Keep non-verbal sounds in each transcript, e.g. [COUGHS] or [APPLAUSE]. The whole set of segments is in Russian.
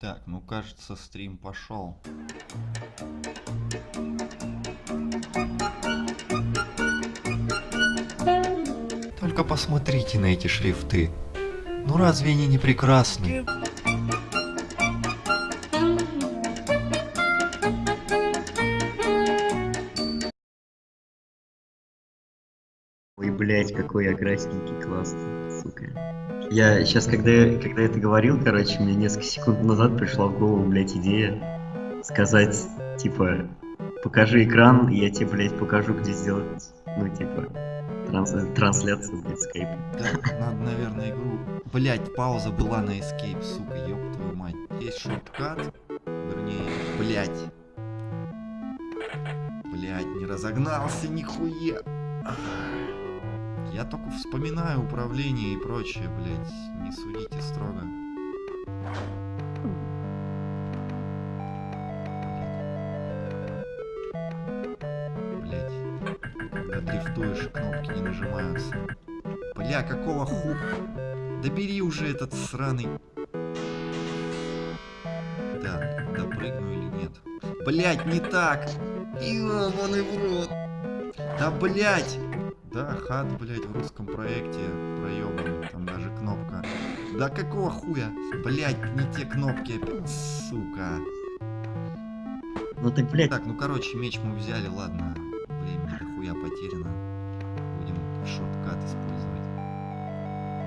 Так, ну кажется, стрим пошел. Только посмотрите на эти шрифты. Ну разве они не прекрасны? Ой, блядь, какой я красненький, классный, сука. Я сейчас, когда, я- когда это говорил, короче, мне несколько секунд назад пришла в голову, блядь, идея сказать, типа, покажи экран, я тебе, блядь, покажу, где сделать, ну, типа, транс- трансляцию, блядь, скайпа. Так, надо, наверное, игру... Блять, пауза была на escape, сука, ёб твою мать. Есть шорткат, вернее, блять. Блять, не разогнался нихуя. Ах. Я только вспоминаю управление и прочее, блять. Не судите строго. Блять. Когда дрифтуешь, кнопки не нажимаются. Бля, какого ху... Да бери уже этот сраный... Так, допрыгну или нет? Блять, не так! Ёбаный в рот! Да блять! Да, хат, блять, в русском проекте проебанный, там даже кнопка. Да какого хуя? Блять, не те кнопки опять, сука. Ну так, блядь, Так, ну короче, меч мы взяли, ладно. Времени дохуя потеряно. Будем шорткат использовать.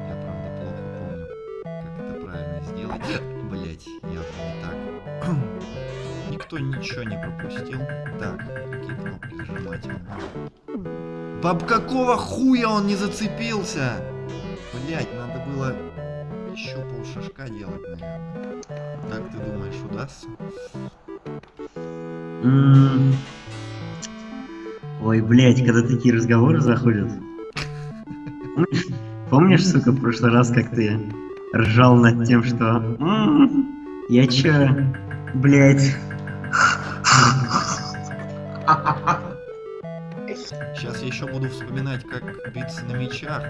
Я правда плохо помню, как это правильно сделать. [GASPS] Блять, явно не так. [CLEARS THROAT] Никто ничего не пропустил. Так, какие кнопки зажимать? Баб какого хуя он не зацепился? Блять, надо было еще полшажка делать, наверное. Как ты думаешь, удастся? Ой, блядь, когда такие разговоры заходят. Помнишь, сука, в прошлый раз, как ты ржал над тем, что... «М, Я чё, блядь... еще буду вспоминать, как биться на мечах.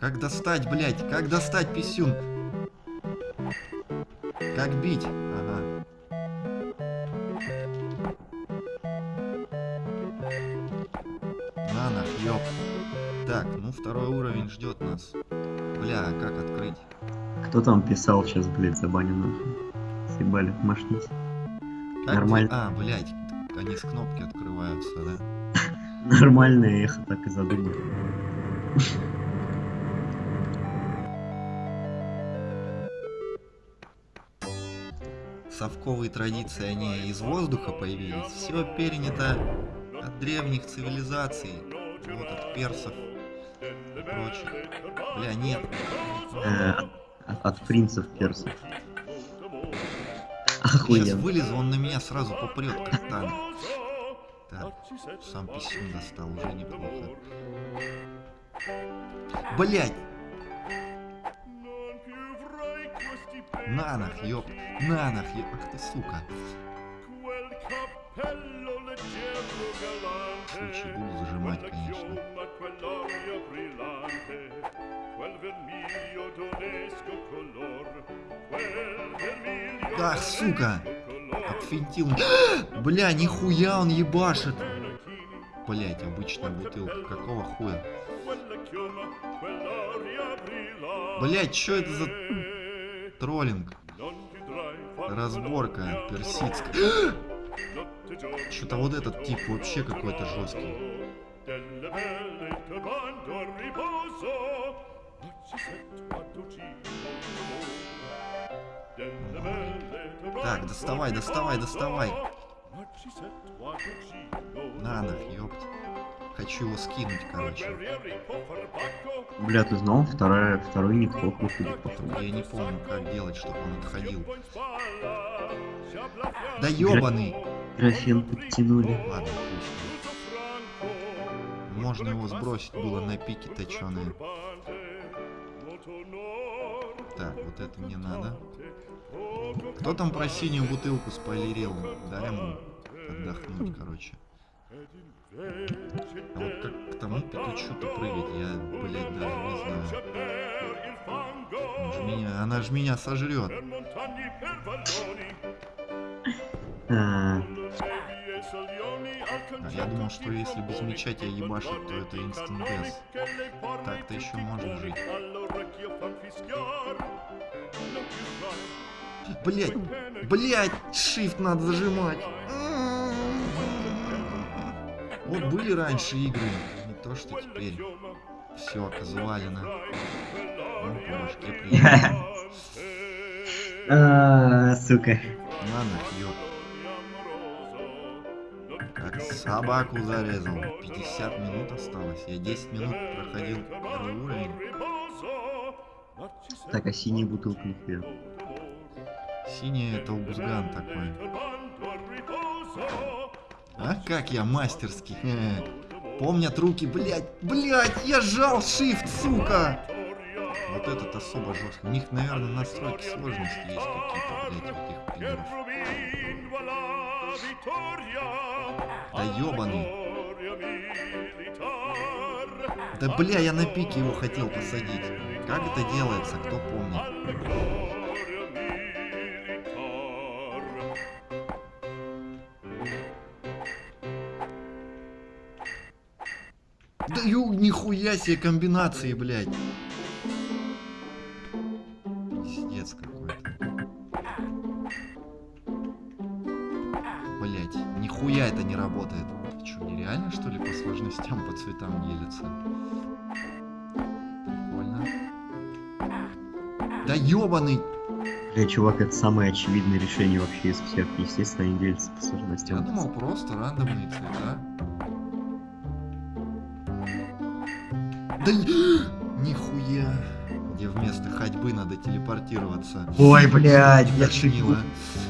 Как, достать, блядь, как достать писюн? Как бить? Ага. На нах, ёп. Так, ну второй уровень ждет нас. Бля, а как открыть? Кто там писал сейчас, блядь, забаню нахуй? Съебали, машните. Как Нормально. де- А, блядь, они с кнопки открываются, да? Нормальное эхо так и задумал. совковые традиции, они из воздуха появились. Все перенято от древних цивилизаций. Вот от персов и прочих. Бля, нет. Э, от, от принцев персов. Сейчас Охуенно. вылезу, он на меня сразу попрет, как танк. Так, сам писюн достал, уже неплохо. Блять! На нах, ёп! На нах, ёп! Ах ты, сука! Случай буду зажимать, конечно. Ах, сука! Отфинтил. [GASPS] Бля, нихуя он ебашит! Блять, обычная бутылка. Какого хуя? Блять, что это за троллинг? Разборка персидская. [GASPS] Что-то вот этот тип вообще какой-то жесткий. Так, доставай, доставай, доставай. На нах, ёпть. Хочу его скинуть, короче. Бля, ты знал, вторая, второй нитхок выходит, походу. Я не помню, как делать, чтобы он отходил. Да ёбаный! Графен подтянули. Ладно, пусть. Можно его сбросить было на пике точеные. Так, вот это мне надо. Кто там про синюю бутылку спойлерил? Дай ему отдохнуть, короче. А вот как к тому петучу-то прыгать, я, блядь, даже не знаю. Ж меня, она же меня сожрет. А, я думал, что если без меча тебя ебашит, то это инстант. Так-то еще можно жить. Блять, блять, shift надо зажимать. Вот были раньше игры, не то что теперь. Все, казуалина. Ну, по башке [LAUGHS] а, сука. На нахуй. Как собаку зарезал. 50 минут осталось. Я 10 минут проходил первый уровень. Так, а синяя бутылка нихуя. Синий это убузган такой. А как я мастерский. Помнят руки, блять, блять, я сжал shift, сука. Вот этот особо жестко. У них, наверное, настройки сложности есть какие-то, блять, у этих пидоров. Да ёбаный. Да бля, я на пике его хотел посадить. Как это делается, кто помнит? Нихуя себе комбинации, блядь. Пиздец какой-то. Блять, нихуя это не работает. Что, нереально что ли по сложностям, по цветам делится? Прикольно. Да ёбаный! Бля, чувак, это самое очевидное решение вообще из всех. Естественно, они делятся по Я сложностям. думал просто рандомные цвета. Да [GASPS] нихуя. Где вместо ходьбы надо телепортироваться. Ой, блядь, я чуть,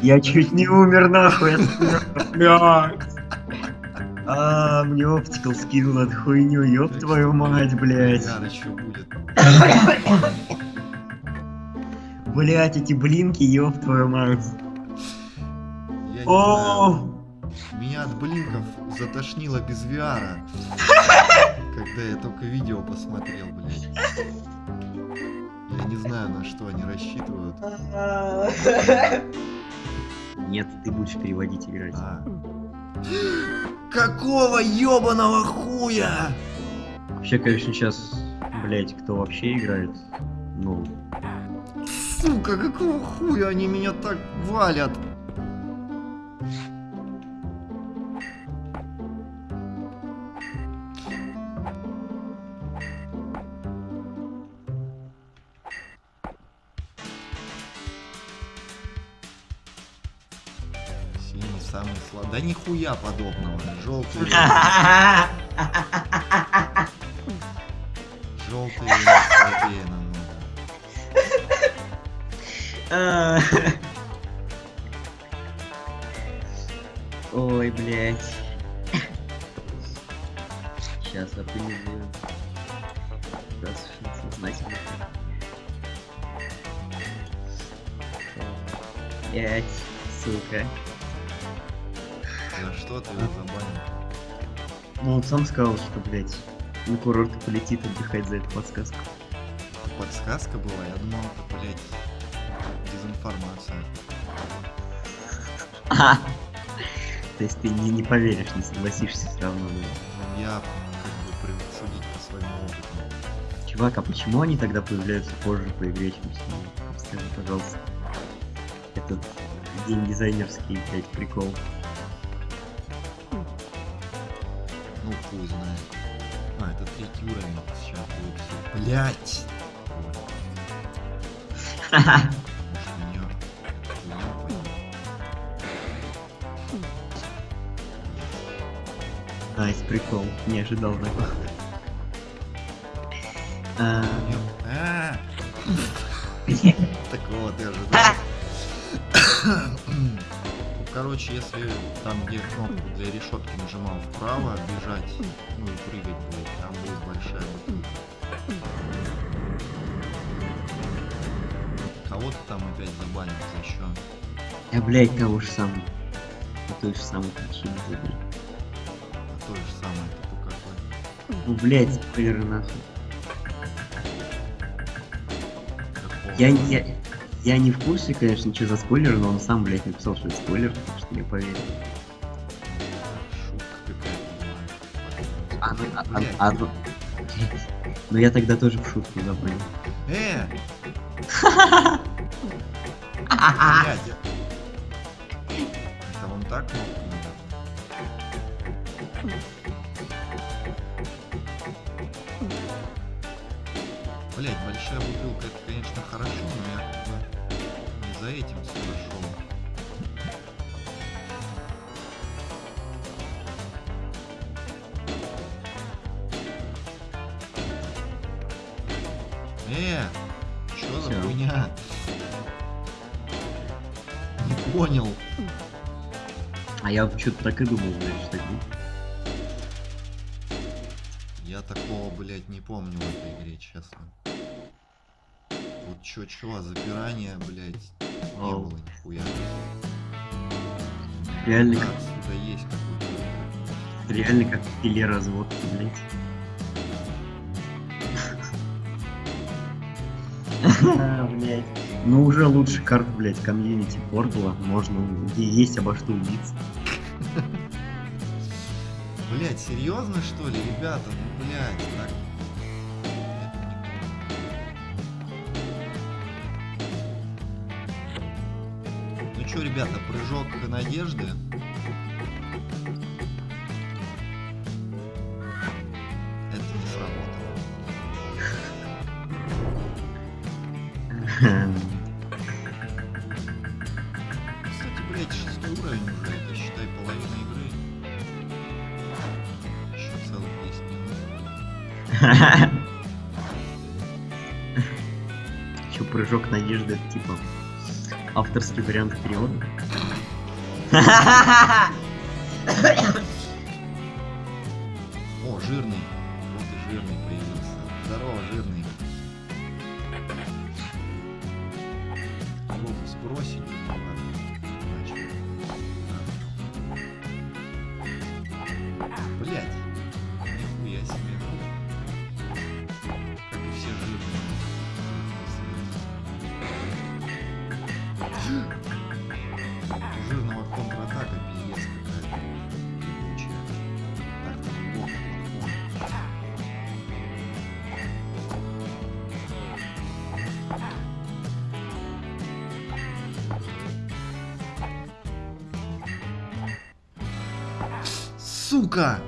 я чуть не умер нахуй. от [LAUGHS] блядь. А, мне оптикал скинул эту хуйню, ёб твою мать, блядь. Будет. [COUGHS] Блядь, эти блинки, ёб твою мать. Я не О. Меня от блинков затошнило без VR. Когда я только видео посмотрел, блядь. Я не знаю, на что они рассчитывают. Нет, ты будешь переводить играть. А. Какого ёбаного хуя? Вообще, конечно, сейчас, блядь, кто вообще играет? Ну, Сука, какого хуя они меня так валят? Нихуя подобного. Желтый. Желтый слабее. Ой, блядь. Сейчас оптимизируем. Да, совершенно сознательно. Блять, сука. Что ты забанил? Ну, он сам сказал, что, блядь, на курорт полетит отдыхать за эту подсказку. Подсказка была? Я думал, это, блядь, дезинформация. [LAUGHS] То есть ты не, не поверишь, не согласишься все равно. Ну, Я как бы привык судить по своему опыту. Чувак, а почему они тогда появляются позже по игре, чем синий? Скажи, пожалуйста. Этот день дизайнерский, блядь, прикол. Ну, хуй знает. А, это третий уровень. Сейчас будет все. Блять! Может, меня хуйня пойдет. Nice, прикол. Не ожидал такого. А, А! Такого ты ожидал. [LAUGHS] Короче, если там, где кнопку для решетки нажимал вправо, бежать, ну и прыгать будет, там будет большая бутылка. Кого-то там опять забанил за что? Я, блядь, того же самого. По той же самой причине забыл. А то же самое, это по какой? Ну, блядь, спойлеры нахуй. Я, я, я не в курсе, конечно, что за спойлер, но он сам, блядь, написал, что это спойлер, так что я поверил. Шутка какая-то была. А, ну, а, ну- Ну я тогда тоже в шутку, понял. Э! [LAUGHS] Это вам так кнопку большая бутылка это, конечно, хорошо, но я не за этим сюда шел. Э, что за хуйня? Не понял. А я что-то так и думал, блядь, что так. Я такого, блядь, не помню в этой игре, честно. Чё-чё, а запирания, блядь, не Ау. было нихуя. Реально, Да, как, отсюда есть какой-то... реально как в пиле разводки, блядь. Блядь. Ну уже лучше карт, блядь, комьюнити Портала. Можно и есть обо что убиться. [LAUGHS] Блядь, серьезно что ли, ребята? Ну, блядь, так... чё, ребята, прыжок надежды? Это не сработало. Кстати, блядь, шестой уровень уже, это считай половина игры. Еще целых 10 минут. Че, прыжок надежды, типа авторский вариант перевода? [LAUGHS] Сука!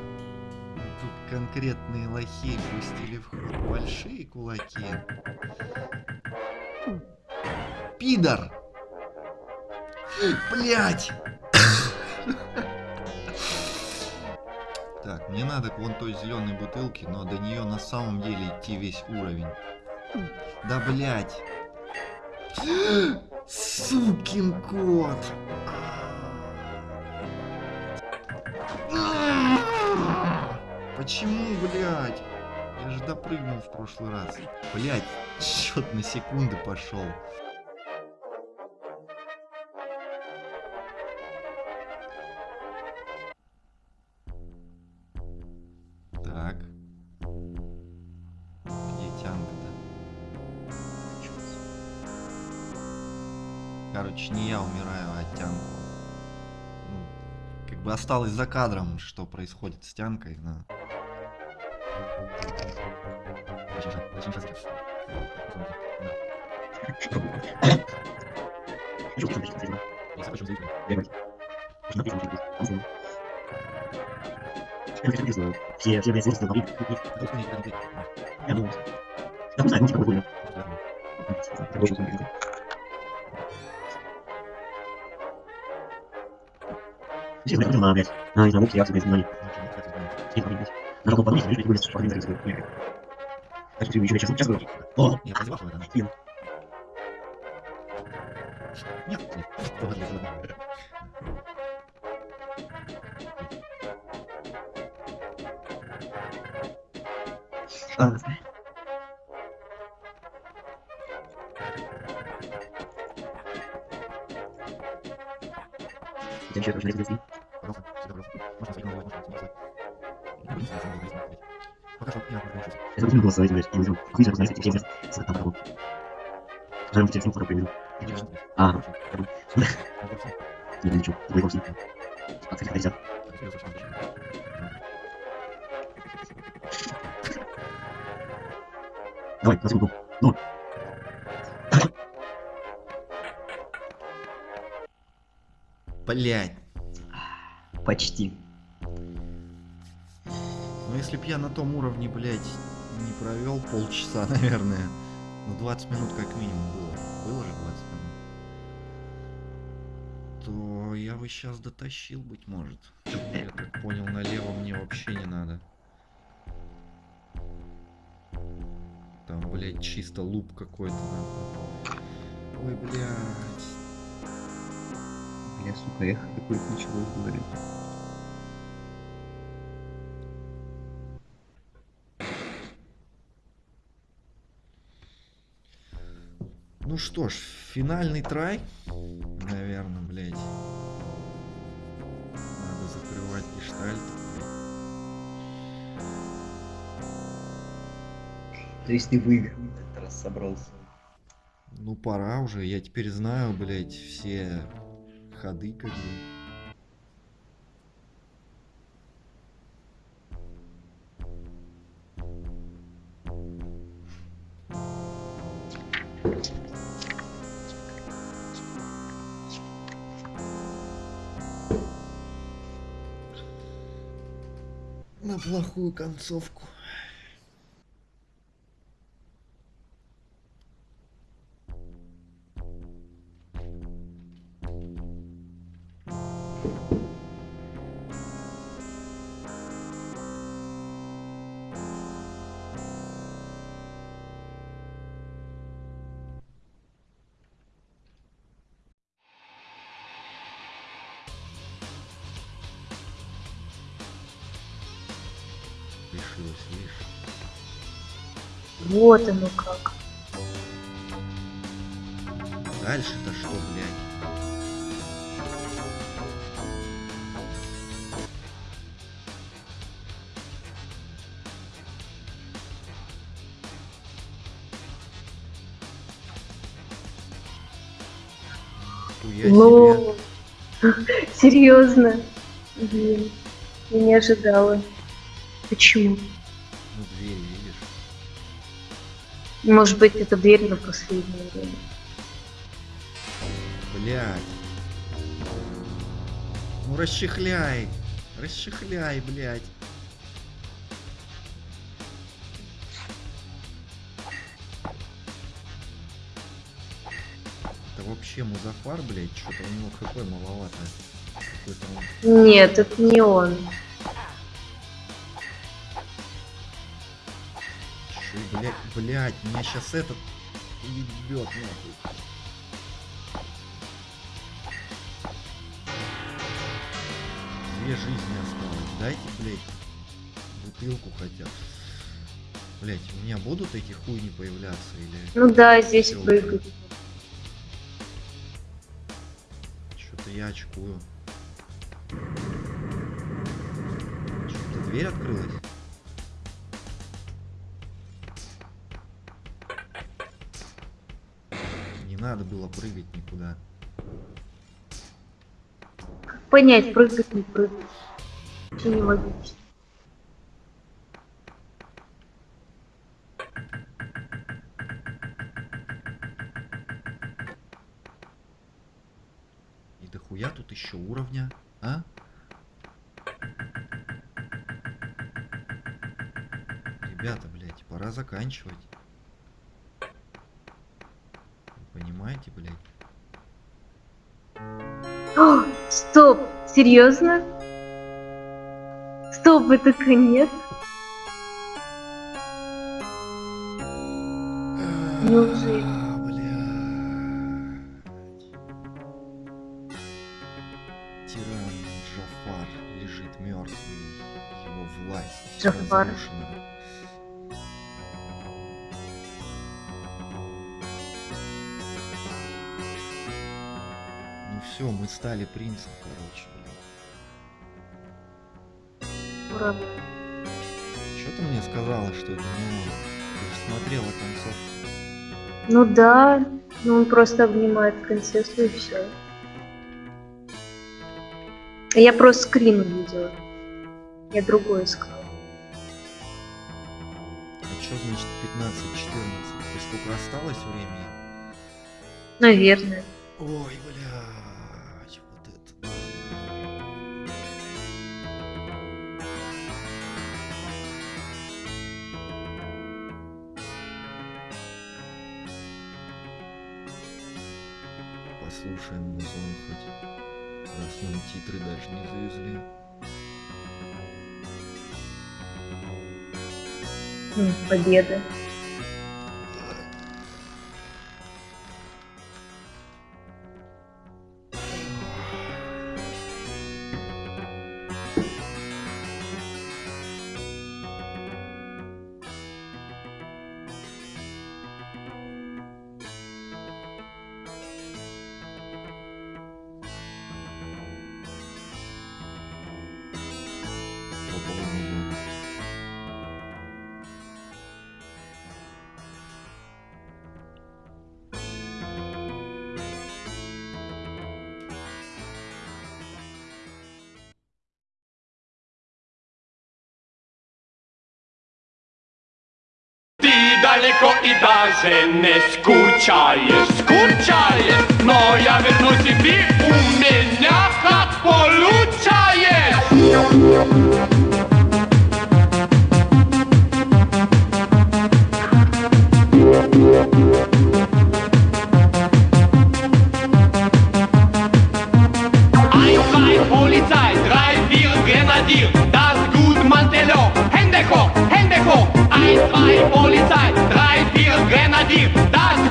Тут конкретные лохи пустили в ход большие кулаки. Пидор! Блять! Так, мне надо к вон той зеленой бутылке, но до нее на самом деле идти весь уровень. Да блять! Сукин кот! Почему, блядь? Я же допрыгнул в прошлый раз. Блядь, [LAUGHS] счет на секунды пошел. Так. Где тянка-то? Короче, не я умираю, а тянку. Ну, как бы осталось за кадром, что происходит с тянкой, но... Все, все, блядь, злостные бабы. Я думал. Да, знаю, ну, типа, интересно. Все знают, кто блядь. А, знаю, муки, я блядь, знаю. Блядь. Нажал кнопку подписывать, видишь, что что блядь. Так что еще час, час говорю. О, Я прозевал, что это? Блин. Нет, нет. Ладно, ладно. а, я. Я забыл голосовать, блядь, я знаю. Хуй знает, знаете, все здесь. Там, там, Прям телефон скоро приведу. А. Не, ничего, другой вовсе. Открыть нельзя. Давай, на секунду. Ну. Блять. Почти. Ну если б я на том уровне, блядь, не провел полчаса, [LAUGHS] наверное. Ну 20 минут как минимум было. Было же 20 минут. То я бы сейчас дотащил, быть может. Я так понял, налево мне вообще не надо. Там, блядь, чисто луп какой-то. нахуй. Ой, блядь. Бля, сука, эхо какое-то началось говорить. Ну что ж, финальный трай. Наверное, блядь. Надо закрывать гештальт. То есть ты выиграл этот раз собрался. Ну пора уже, я теперь знаю, блядь, все ходы как бы. На плохую концовку. Вот оно как. Дальше-то что, блядь? Ну, [LAUGHS] серьезно. Блин, я не ожидала. Почему? Может быть, это дверь на последнее время. Блядь. Ну, расчехляй. Расчехляй, блядь. Это вообще Музафар, блядь, что-то у него хп маловато. Нет, это не он. Чё, блядь, меня сейчас этот ебет нахуй. Две жизни осталось. Дайте, блядь, бутылку хотя бы. Блять, у меня будут эти хуйни появляться или Ну да, здесь Всё. прыгать. что-то я очкую? Что-то дверь открылась? Надо было прыгать никуда. Как понять, прыгать, не прыгать? Вообще не логично. И дохуя тут еще уровня, а? Ребята, блядь, пора заканчивать. Понимаете, блядь? О, стоп, серьезно? Стоп, это конец? Неужели? Блядь. Тиран Джафар лежит мертвый. Его власть Джафар. разрушена. Все, мы стали принцем, короче. Ура. Что ты мне сказала, что это не он? Ты же смотрела концовку. Ну да, Ну, он просто обнимает принцессу и все. Я просто скрин увидела. Я другой искала. А что значит 15-14? И сколько осталось времени? Наверное. Ой, блядь, Послушаем музон хоть, раз нам титры даже не завезли. М, Ты далеко и даже не скучаешь, скучаешь, но я вернусь и ты у меня как получаешь. Ein, zwei, Polizei, drei, vier, Grenadier, das gut Mantello, Hände hoch, Zwei, Polizei, drei, vier, Grenadier, das